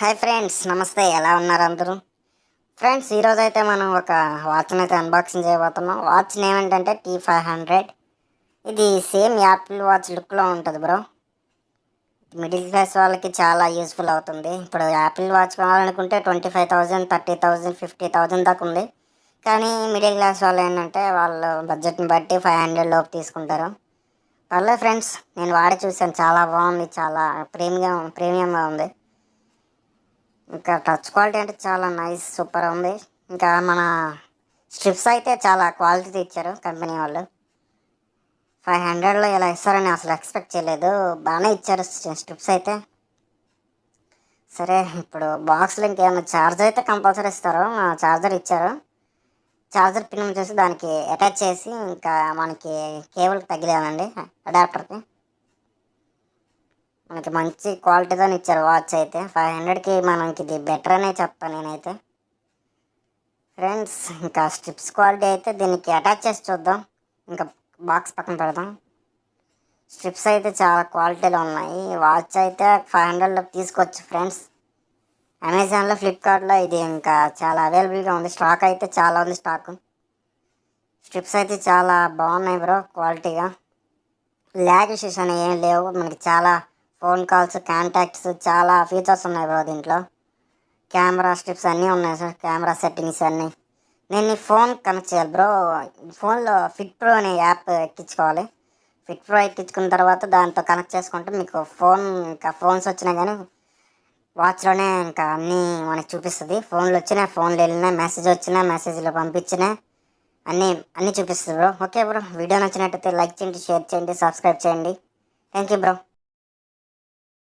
Hi friends నమస్తే. ఎలా ఉన్నారు అందరూ? ఫ్రెండ్స్ ఈరోజు అయితే మనం ఒక వాచ్ని అయితే అన్బాక్సింగ్ చేయబోతున్నాం. వాచ్ నేమ్ ఏంటంటే టీ ఫైవ్ హండ్రెడ్. ఇది సేమ్ యాపిల్ వాచ్ లుక్లో ఉంటుంది బ్రో. మిడిల్ క్లాస్ వాళ్ళకి చాలా యూస్ఫుల్ అవుతుంది. ఇప్పుడు యాపిల్ వాచ్ కావాలనుకుంటే twenty five thousand thirty thousand fifty thousand దాకా ఉంది. కానీ మిడిల్ క్లాస్ వాళ్ళు ఏంటంటే వాళ్ళు బడ్జెట్ని బట్టి ఫైవ్ హండ్రెడ్ లోపు తీసుకుంటారు. పర్లేదు ఫ్రెండ్స్ నేను వాడి చూసాను చాలా బాగుంది చాలా ప్రీమియం ప్రీమియంగా ఉంది. ఇంకా టచ్ క్వాలిటీ అంటే చాలా నైస్ సూపర్ ఉంది. ఇంకా మన స్ట్రిప్స్ అయితే చాలా క్వాలిటీ ఇచ్చారు కంపెనీ వాళ్ళు. ఫైవ్ హండ్రెడ్లో ఇలా ఇస్తారని అసలు ఎక్స్పెక్ట్ చేయలేదు. బాగానే ఇచ్చారు స్ట్రిప్స్ అయితే. సరే ఇప్పుడు బాక్స్లో ఇంకేమైనా ఛార్జర్ అయితే కంపల్సరీ ఇస్తారు. ఛార్జర్ ఇచ్చారు. ఛార్జర్ పిన్ వచ్చేసి దానికి అటాచ్ చేసి ఇంకా మనకి కేబుల్ తగిలేనండి అడాప్టర్కి మనకి మంచి క్వాలిటీతో ఇచ్చారు వాచ్ అయితే. ఫైవ్ హండ్రెడ్కి మనకి ఇది బెటర్ అనే చెప్తాను నేనైతే. ఫ్రెండ్స్ ఇంకా స్ట్రిప్స్ క్వాలిటీ అయితే దీనికి అటాచ్ చేసి చూద్దాం. ఇంకా బాక్స్ పక్కన పెడదాం. స్ట్రిప్స్ అయితే చాలా క్వాలిటీలో ఉన్నాయి. వాచ్ అయితే ఫైవ్ హండ్రెడ్లో తీసుకోవచ్చు ఫ్రెండ్స్. అమెజాన్లో ఫ్లిప్కార్ట్లో ఇది ఇంకా చాలా అవైలబుల్గా ఉంది. స్టాక్ అయితే చాలా ఉంది స్టాక్. స్ట్రిప్స్ అయితే చాలా బాగున్నాయి బ్రో క్వాలిటీగా. ల్యాగ్ ఇష్యూస్ అనేవి ఏం లేవు. మనకి చాలా ఫోన్ కాల్స్ కాంటాక్ట్స్ చాలా ఫీచర్స్ ఉన్నాయి బ్రో దీంట్లో. కెమెరా స్ట్రిప్స్ అన్నీ ఉన్నాయి సార్ కెమెరా సెట్టింగ్స్ అన్నీ. నేను ఈ ఫోన్ కనెక్ట్ చేయాలి బ్రో. ఫోన్లో ఫిట్ ప్రో అనే యాప్ ఎక్కించుకోవాలి. ఫిట్ ప్రో ఎక్కించుకున్న తర్వాత దాంతో కనెక్ట్ చేసుకుంటే మీకు ఫోన్ ఇంకా ఫోన్స్ వచ్చినా కానీ వాచ్లోనే ఇంకా అన్నీ మనకి చూపిస్తుంది. ఫోన్లు వచ్చినా ఫోన్లు వెళ్ళినా మెసేజ్ వచ్చినా మెసేజ్లో పంపించినా అన్నీ అన్నీ చూపిస్తుంది బ్రో. Okay bro. వీడియో నచ్చినట్టయితే లైక్ చేయండి షేర్ చేయండి సబ్స్క్రైబ్ చేయండి. Thank you bro.